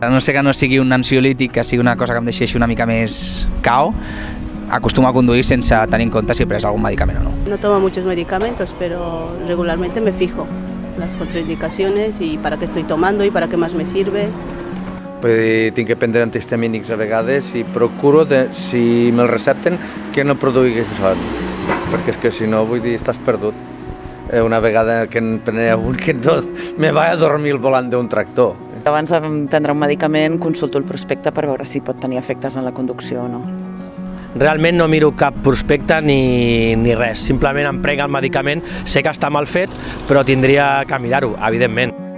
A no sé que no sigui un ansiolític, que sigui una cosa que em deixi una mica més cao, acostumo a conduir sense tenir en compte si he pres algun medicament o no. No tomo muchos medicamentos, pero regularmente me fijo las contraindicaciones y para qué estoy tomando y para qué más me sirve. Dir, tinc que prendre antihistamínics a vegades i procuro, de, si me'l recepten, que no produï son, perquè és que si no, vull dir, estàs perdut. Eh, Una vegada que en prenia un que no, me va a dormir al volant d'un tractor. Abans de prendre un medicament consulto el prospecte per veure si pot tenir efectes en la conducció o no. Realment no miro cap prospecte ni, ni res, simplement em prenc el medicament, sé que està mal fet, però tindria que mirar-ho, evidentment.